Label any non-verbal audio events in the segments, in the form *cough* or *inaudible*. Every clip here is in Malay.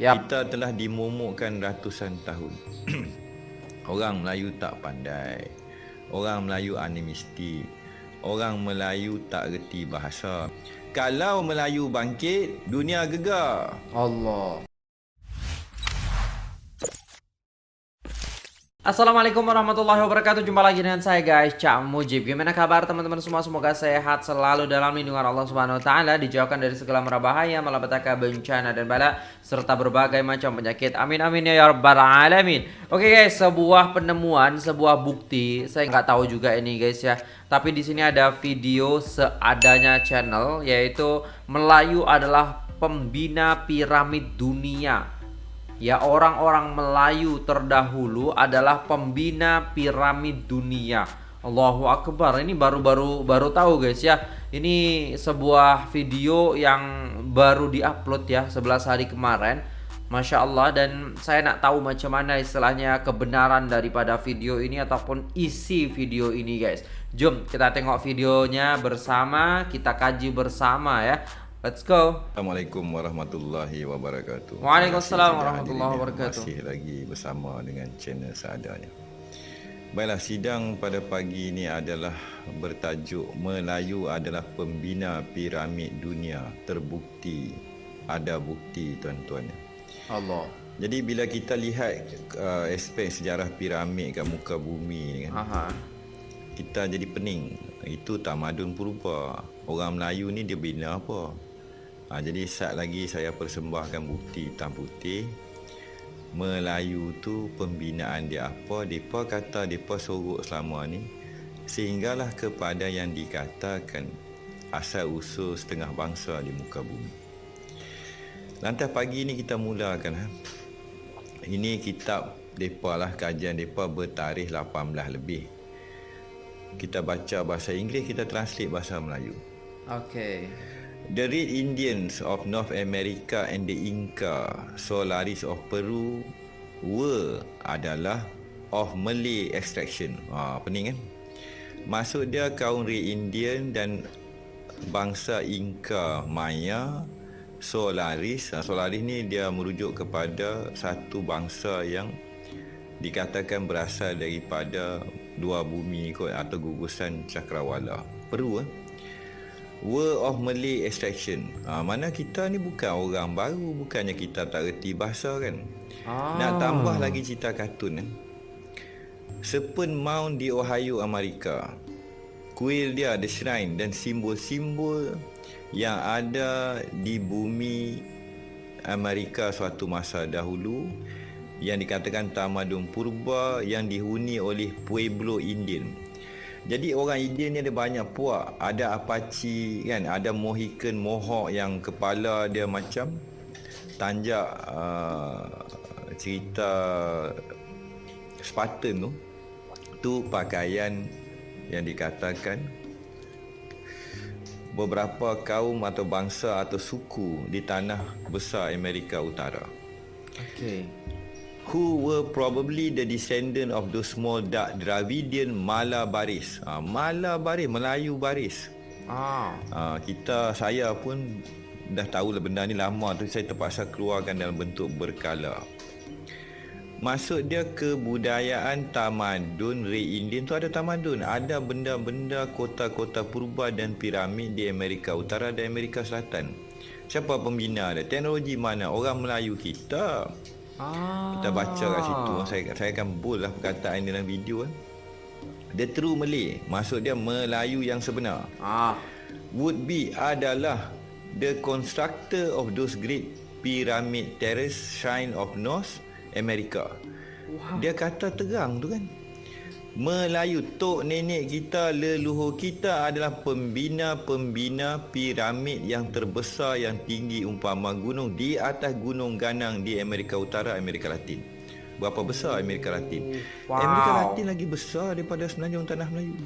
Yap. Kita telah dimomokkan ratusan tahun. *clears throat* Orang Melayu tak pandai. Orang Melayu animistik. Orang Melayu tak reti bahasa. Kalau Melayu bangkit, dunia gegar. Allah. Assalamualaikum warahmatullahi wabarakatuh. Jumpa lagi dengan saya guys. Cak Mujib. Gimana kabar teman-teman semua? Semoga sehat selalu dalam lindungan Allah subhanahu wa ta'ala Dijauhkan dari segala merabahaya Malapetaka bencana dan bala Serta berbagai macam penyakit. Amin amin ya rabbal alamin. Oke guys Sebuah penemuan Sebuah bukti. Saya nggak tahu juga ini guys ya. Tapi di sini ada video Seadanya channel Yaitu Melayu adalah Pembina piramid dunia Ya orang-orang Melayu terdahulu adalah pembina piramid dunia. Allahu Akbar. Ini baru-baru baru tahu guys ya. Ini sebuah video yang baru diupload ya 11 hari kemarin. Masya Allah dan saya nak tahu macam mana istilahnya kebenaran daripada video ini ataupun isi video ini guys. Jom kita tengok videonya bersama, kita kaji bersama ya. Let's go. Assalamualaikum warahmatullahi wabarakatuh. Waalaikumsalam warahmatullahi wabarakatuh. Masih lagi bersama dengan channel seadanya. Baiklah, sidang pada pagi ini adalah bertajuk Melayu adalah pembina piramid dunia. Terbukti ada bukti tuan-tuan. Allah. Jadi bila kita lihat uh, aspek sejarah piramid kat muka bumi ni kan. Aha. Kita jadi pening. Itu tamadun purba. Orang Melayu ni dia bina apa? Ha, jadi saat lagi saya persembahkan bukti hitam putih. Melayu tu pembinaan dia apa? Mereka kata mereka sorok selama ni. Sehinggalah kepada yang dikatakan Asal usul setengah bangsa di muka bumi. Lantas pagi ni kita mulakan ha? Ini kitab mereka lah Kajian mereka bertarikh 18 lebih. Kita baca bahasa Inggeris Kita translate bahasa Melayu. Okay. The Red Indians of North America and the Inca Solaris of Peru were adalah of Malay extraction. Ha, pening kan? Maksud dia kaum Red Indian dan bangsa Inca Maya Solaris. Ha, Solaris ni dia merujuk kepada satu bangsa yang dikatakan berasal daripada dua bumi kot atau gugusan cakrawala. Peru eh? Word of Malay Extraction. Ha, Mana kita ni bukan orang baru Bukannya kita tak reti bahasa kan? Ah. Nak tambah lagi cerita kartun kan Sepen Mount di Ohio, Amerika. Kuil dia ada shrine dan simbol-simbol Yang ada di bumi Amerika suatu masa dahulu Yang dikatakan tamadun purba Yang dihuni oleh Pueblo Indian jadi orang Indian ni ada banyak puak. Ada Apache kan, ada Mohican Mohawk yang kepala dia macam tanjak uh, cerita Spartan tu. Tu pakaian yang dikatakan beberapa kaum atau bangsa atau suku di tanah besar Amerika Utara. Okay who were probably the descendant of those small dark Dravidian Malabaris. Ha, Malabaris, Melayu baris. Ah. Ha, kita, saya pun dah tahu lah benda ni lama tu saya terpaksa keluarkan dalam bentuk berkala. Maksud dia kebudayaan tamadun Ray Indian tu ada tamadun. Ada benda-benda kota-kota purba dan piramid di Amerika Utara dan Amerika Selatan. Siapa pembina dia? Teknologi mana? Orang Melayu kita. Ah. Kita baca kat situ saya saya akan bold lah perkataan dalam video kan. The true Malay maksud dia Melayu yang sebenar. Ah. Would be adalah the constructor of those great pyramid terrace shrine of North America. Wow. Dia kata terang tu kan. Melayu tok nenek kita leluhur kita adalah pembina-pembina piramid yang terbesar yang tinggi umpama gunung di atas gunung ganang di Amerika Utara Amerika Latin. Berapa besar Amerika Latin? Wow. Amerika Latin lagi besar daripada semenanjung tanah Melayu.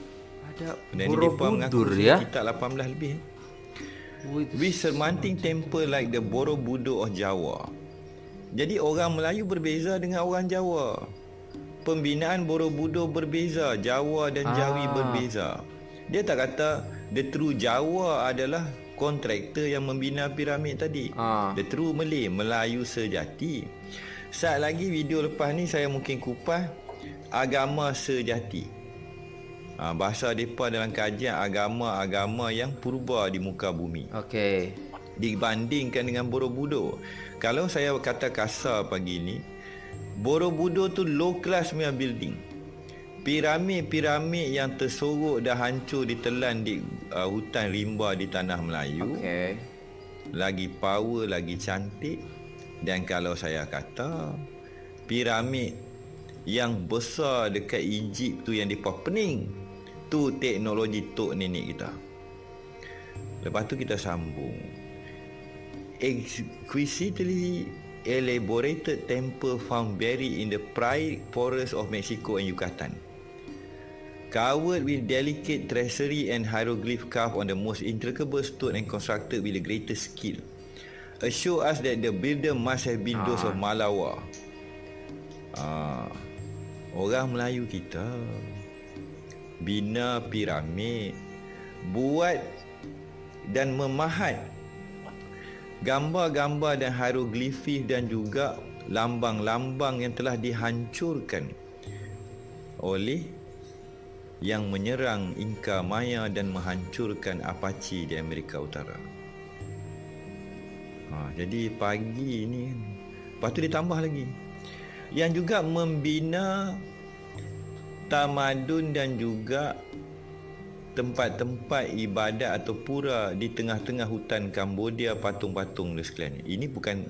Ada Borobudur ya. Kita 18 lebih. With sermanting temple like the Borobudur of Jawa. Jadi orang Melayu berbeza dengan orang Jawa pembinaan Borobudur berbeza, Jawa dan Jawi ah. berbeza. Dia tak kata the true Jawa adalah kontraktor yang membina piramid tadi. Ah. The True Malay, Melayu sejati. Saat lagi video lepas ni saya mungkin kupas agama sejati. Ha, bahasa mereka dalam kajian agama-agama yang purba di muka bumi. Okey. Dibandingkan dengan Borobudur. Kalau saya kata kasar pagi ni, Borobudur tu low class punya building. Piramid-piramid yang tersorok dah hancur ditelan di uh, hutan rimba di tanah Melayu. Okey. Lagi power, lagi cantik. Dan kalau saya kata, piramid yang besar dekat Egypt tu yang dipa pening. Tu teknologi tok nenek kita. Lepas tu kita sambung. Exquisitely elaborated temple found buried in the pride forest of Mexico and Yucatan. Covered with delicate tracery and hieroglyph carved on the most intricate stone and constructed with the greatest skill. Assure us that the builder must have been those of Malawa. Ah, orang Melayu kita bina piramid, buat dan memahat gambar-gambar dan hieroglifis dan juga lambang-lambang yang telah dihancurkan oleh yang menyerang Inka Maya dan menghancurkan Apache di Amerika Utara. Ha, jadi pagi ni Lepas tu ditambah lagi Yang juga membina Tamadun dan juga Tempat-tempat ibadat atau pura Di tengah-tengah hutan Kambodia Patung-patung dan sekalian Ini bukan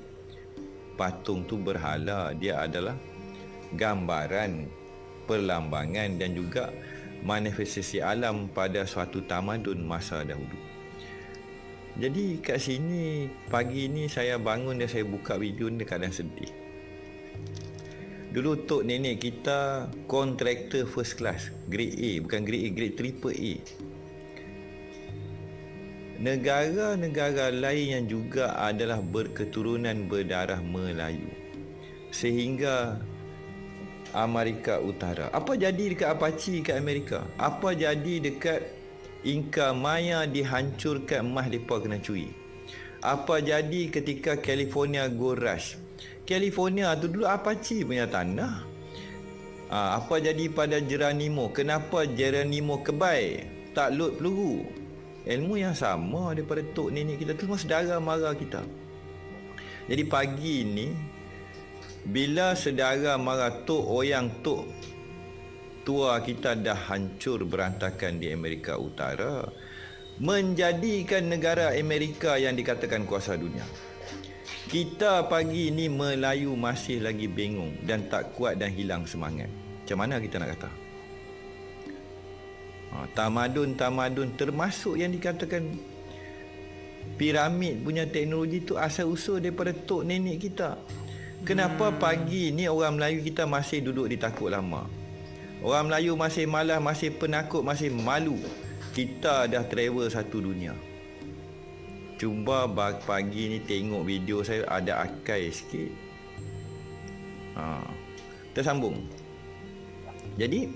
Patung tu berhala Dia adalah Gambaran Perlambangan dan juga Manifestasi alam pada suatu tamadun masa dahulu jadi kat sini pagi ni saya bangun dan saya buka video ni kadang sedih. Dulu tok nenek kita kontraktor first class, grade A, bukan grade A, grade triple A. Negara-negara lain yang juga adalah berketurunan berdarah Melayu. Sehingga Amerika Utara. Apa jadi dekat Apache kat Amerika? Apa jadi dekat Inka Maya dihancurkan emas mereka kena curi. Apa jadi ketika California Gold Rush? California tu dulu Apache punya tanah. Ha, apa jadi pada Geronimo? Kenapa Geronimo kebai tak load peluru? Ilmu yang sama daripada tok nenek kita tu semua saudara mara kita. Jadi pagi ni bila saudara mara tok oyang tok tua kita dah hancur berantakan di Amerika Utara menjadikan negara Amerika yang dikatakan kuasa dunia. Kita pagi ini Melayu masih lagi bingung dan tak kuat dan hilang semangat. Macam mana kita nak kata? Ha, tamadun-tamadun termasuk yang dikatakan piramid punya teknologi tu asal usul daripada tok nenek kita. Kenapa hmm. pagi ni orang Melayu kita masih duduk di takut lama? Orang Melayu masih malas, masih penakut, masih malu. Kita dah travel satu dunia. Cuba pagi ni tengok video saya ada akai sikit. Ha. Kita sambung. Jadi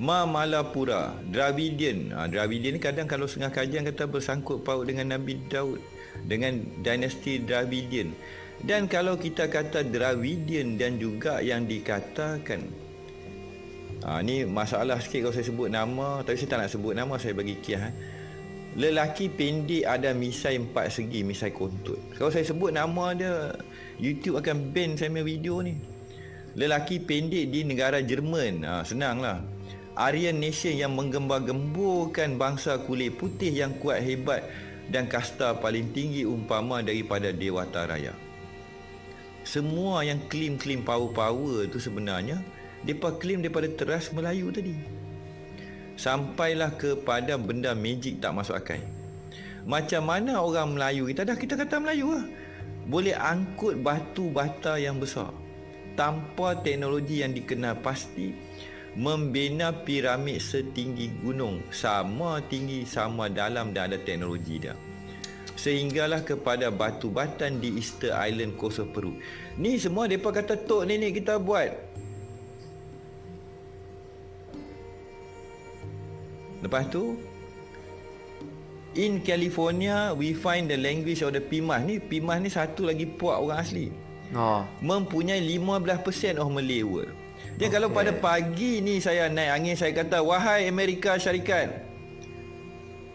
Ma Malapura, Dravidian. Ha, Dravidian ni kadang kalau setengah kajian kata bersangkut paut dengan Nabi Daud dengan dinasti Dravidian. Dan kalau kita kata Dravidian dan juga yang dikatakan ha, ni masalah sikit kalau saya sebut nama tapi saya tak nak sebut nama saya bagi kiah. Eh. Lelaki pendek ada misai empat segi, misai kontut. Kalau saya sebut nama dia, YouTube akan ban saya punya video ni. Lelaki pendek di negara Jerman. Ha, senanglah. Aryan Nation yang menggembar-gemburkan bangsa kulit putih yang kuat hebat dan kasta paling tinggi umpama daripada Dewata Raya. Semua yang klaim-klaim power-power tu sebenarnya mereka klaim daripada teras Melayu tadi. Sampailah kepada benda magic tak masuk akal. Macam mana orang Melayu? Kita dah kita kata Melayu lah. Boleh angkut batu bata yang besar. Tanpa teknologi yang dikenal pasti membina piramid setinggi gunung. Sama tinggi sama dalam dan ada teknologi dia. Sehinggalah kepada batu batan di Easter Island Kosovo Peru. Ni semua mereka kata tok nenek kita buat lepas tu In California, we find the language of the Pimas ni. Pimas ni satu lagi puak orang asli. Oh. Mempunyai 15% of Malay world. Dia okay. kalau pada pagi ni saya naik angin, saya kata, Wahai Amerika Syarikat,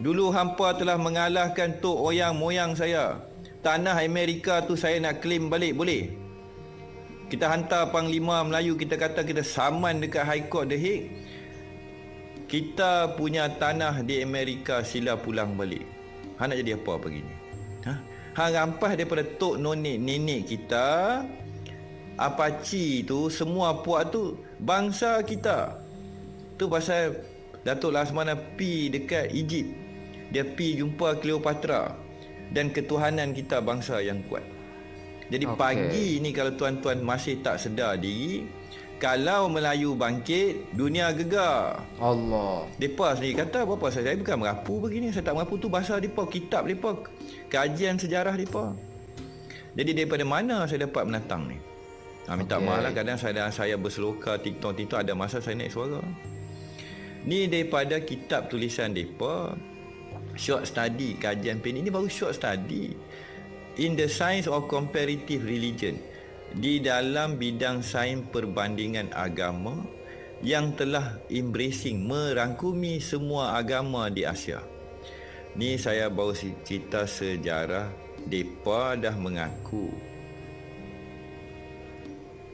dulu hampa telah mengalahkan tok oyang moyang saya. Tanah Amerika tu saya nak claim balik, boleh? Kita hantar Panglima Melayu, kita kata kita saman dekat High Court The Hague kita punya tanah di Amerika sila pulang balik. Ha nak jadi apa pagi ni? Ha? Ha rampas daripada tok nonik nenek kita Apache tu semua puak tu bangsa kita. Tu pasal Datuk Lasmana pi dekat Egypt. Dia pi jumpa Cleopatra dan ketuhanan kita bangsa yang kuat. Jadi okay. pagi ni kalau tuan-tuan masih tak sedar diri, kalau Melayu bangkit, dunia gegar. Allah. Depa sendiri kata apa saya, saya bukan merapu begini, saya tak merapu tu bahasa depa, kitab depa, kajian sejarah depa. Jadi daripada mana saya dapat menatang ni? Ha, minta okay. maaf lah kadang saya saya berseloka TikTok TikTok ada masa saya naik suara. Ni daripada kitab tulisan depa short study kajian pen ini baru short study in the science of comparative religion di dalam bidang sains perbandingan agama yang telah embracing merangkumi semua agama di Asia. Ni saya bawa cerita sejarah depa dah mengaku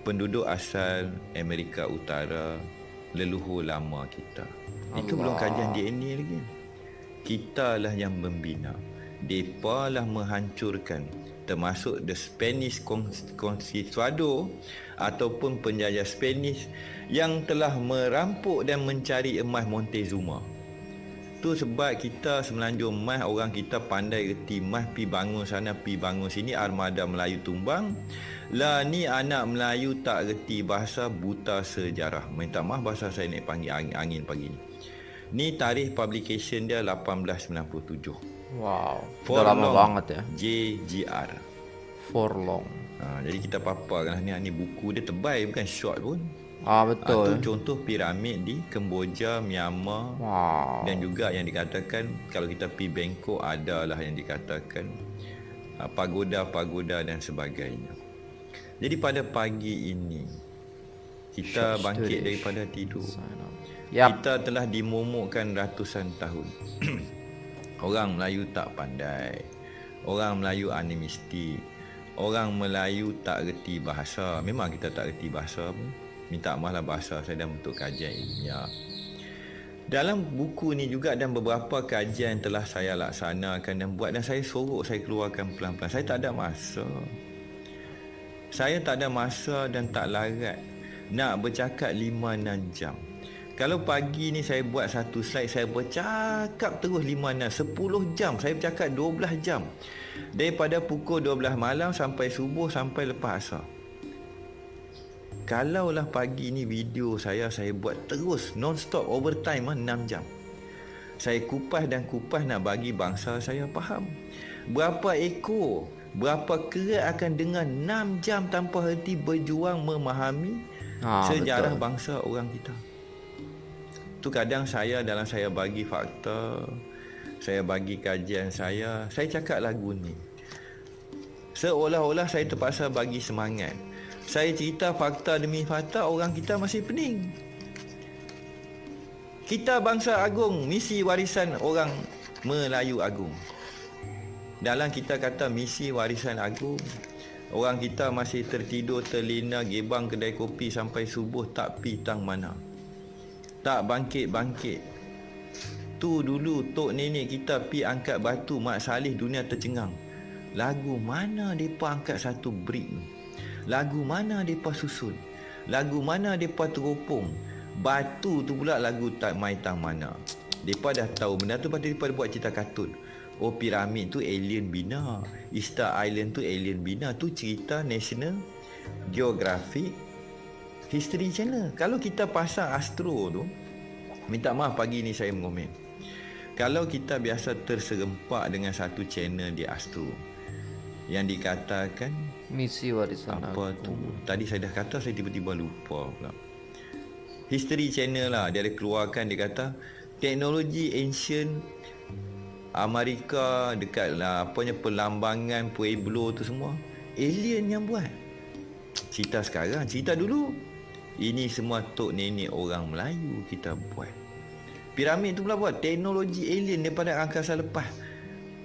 penduduk asal Amerika Utara leluhur lama kita. Allah. Itu belum kajian DNA lagi. Kita lah yang membina. Depa lah menghancurkan termasuk the Spanish Conquistador ataupun penjajah Spanish yang telah merampok dan mencari emas Montezuma. Tu sebab kita semenanjung emas orang kita pandai reti emas pi bangun sana pi bangun sini armada Melayu tumbang. Lah ni anak Melayu tak reti bahasa buta sejarah. Minta maaf bahasa saya naik panggil angin, angin pagi ni. Ni tarikh publication dia 1897. Wow. For Dah lama banget ya. JGR. For long. Ha, jadi kita paparkan ni ni buku dia tebal bukan short pun. Ah betul. Itu contoh piramid di Kemboja, Myanmar. Wow. Dan juga yang dikatakan kalau kita pergi Bangkok adalah yang dikatakan uh, pagoda-pagoda dan sebagainya. Jadi pada pagi ini kita bangkit daripada tidur. Yep. Kita telah dimomokkan ratusan tahun. *clears throat* Orang Melayu tak pandai Orang Melayu animistik Orang Melayu tak reti bahasa Memang kita tak reti bahasa pun Minta maaf lah bahasa saya dalam bentuk kajian ilmiah dalam buku ni juga dan beberapa kajian telah saya laksanakan dan buat dan saya sorok saya keluarkan pelan-pelan. Saya tak ada masa. Saya tak ada masa dan tak larat nak bercakap 5 6 jam. Kalau pagi ni saya buat satu slide Saya bercakap terus 5 6 10 jam. Saya bercakap 12 jam. Daripada pukul 12 malam Sampai subuh Sampai lepas asar. Kalaulah pagi ni video saya Saya buat terus Non-stop overtime 6 ah, jam. Saya kupas dan kupas Nak bagi bangsa saya faham. Berapa ekor Berapa kerat akan dengan 6 jam Tanpa henti berjuang memahami ha, Sejarah betul. bangsa orang kita tu kadang saya dalam saya bagi fakta saya bagi kajian saya saya cakap lagu ni. Seolah-olah saya terpaksa bagi semangat. Saya cerita fakta demi fakta orang kita masih pening. Kita bangsa agung misi warisan orang Melayu agung. Dalam kita kata misi warisan agung Orang kita masih tertidur terlena gebang kedai kopi sampai subuh tak pi tang mana tak bangkit-bangkit Tu dulu Tok nenek kita pi angkat batu Mak Salih dunia tercengang. Lagu mana mereka angkat satu brick ni? Lagu mana mereka susun? Lagu mana mereka teropong? Batu tu pula lagu tak mai tang mana. Mereka dah tahu benda tu Lepas mereka buat cerita kartun Oh piramid tu alien bina. Easter Island tu alien bina. Tu cerita National Geographic History Channel. Kalau kita pasang Astro tu, minta maaf pagi ni saya mengomen. Kalau kita biasa terserempak dengan satu channel di Astro yang dikatakan misi warisan apa aku. tu? Tadi saya dah kata saya tiba-tiba lupa pula. History Channel lah dia ada keluarkan dia kata teknologi ancient Amerika dekat lah apanya perlambangan Pueblo tu semua alien yang buat. Cerita sekarang, cerita dulu. Ini semua tok nenek orang Melayu kita buat. Piramid tu pula buat teknologi alien daripada angkasa lepas.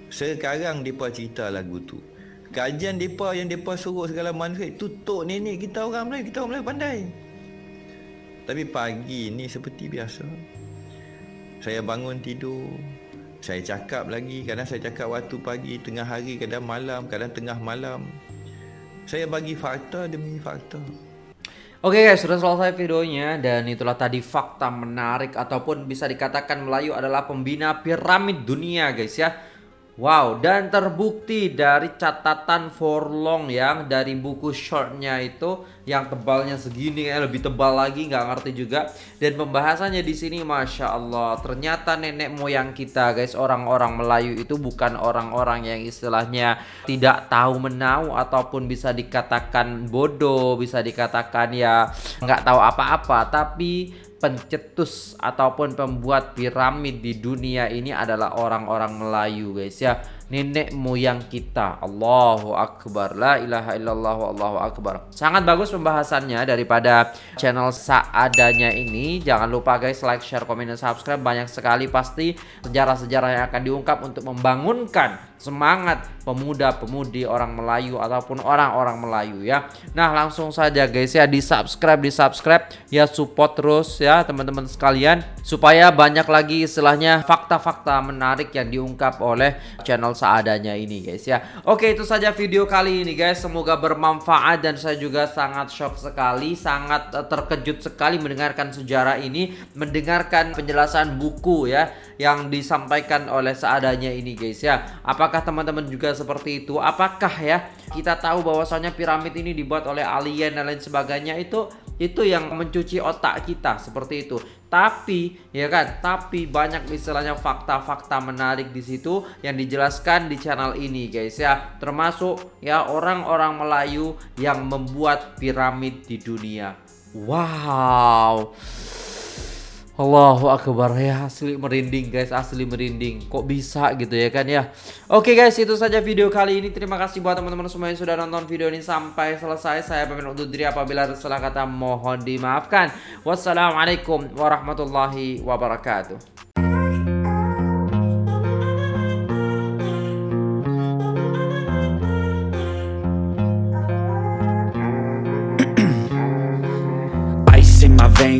Sekarang depa cerita lagu tu. Kajian depa yang depa suruh segala manuskrip tu tok nenek kita orang Melayu, kita orang Melayu pandai. Tapi pagi ni seperti biasa. Saya bangun tidur, saya cakap lagi Kadang saya cakap waktu pagi Tengah hari Kadang malam Kadang tengah malam Saya bagi fakta demi fakta Oke guys, sudah selesai videonya dan itulah tadi fakta menarik ataupun bisa dikatakan Melayu adalah pembina piramid dunia guys ya. Wow, dan terbukti dari catatan Forlong yang dari buku shortnya itu yang tebalnya segini ya lebih tebal lagi nggak ngerti juga. Dan pembahasannya di sini, masya Allah, ternyata nenek moyang kita guys orang-orang Melayu itu bukan orang-orang yang istilahnya tidak tahu menau ataupun bisa dikatakan bodoh, bisa dikatakan ya nggak tahu apa-apa, tapi pencetus ataupun pembuat piramid di dunia ini adalah orang-orang Melayu guys ya. Nenek moyang kita. Allahu Akbar. La ilaha illallah Allahu Akbar. Sangat bagus pembahasannya daripada channel seadanya ini. Jangan lupa guys like, share, komen, dan subscribe. Banyak sekali pasti sejarah-sejarah yang akan diungkap untuk membangunkan semangat pemuda-pemudi orang Melayu ataupun orang-orang Melayu ya. Nah, langsung saja guys ya di subscribe di subscribe ya support terus ya teman-teman sekalian supaya banyak lagi istilahnya fakta-fakta menarik yang diungkap oleh channel seadanya ini guys ya. Oke, itu saja video kali ini guys. Semoga bermanfaat dan saya juga sangat shock sekali, sangat eh, terkejut sekali mendengarkan sejarah ini, mendengarkan penjelasan buku ya yang disampaikan oleh seadanya ini guys ya. Apakah teman-teman juga seperti itu? Apakah ya kita tahu bahwasanya piramid ini dibuat oleh alien dan lain sebagainya itu itu yang mencuci otak kita seperti itu. Tapi ya kan, tapi banyak istilahnya fakta-fakta menarik di situ yang dijelaskan di channel ini guys ya. Termasuk ya orang-orang Melayu yang membuat piramid di dunia. Wow. Allahu Akbar. Ya asli merinding guys. Asli merinding. Kok bisa gitu ya kan ya? Oke guys itu saja video kali ini. Terima kasih buat teman-teman semua yang sudah nonton video ini sampai selesai. Saya pamit undur diri apabila ada salah kata mohon dimaafkan. Wassalamualaikum warahmatullahi wabarakatuh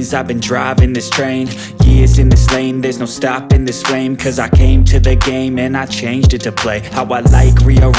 veins I've been driving this train. Years in this lane There's no stopping this flame. Cause I came to the game And I changed it to play. How I like rearrange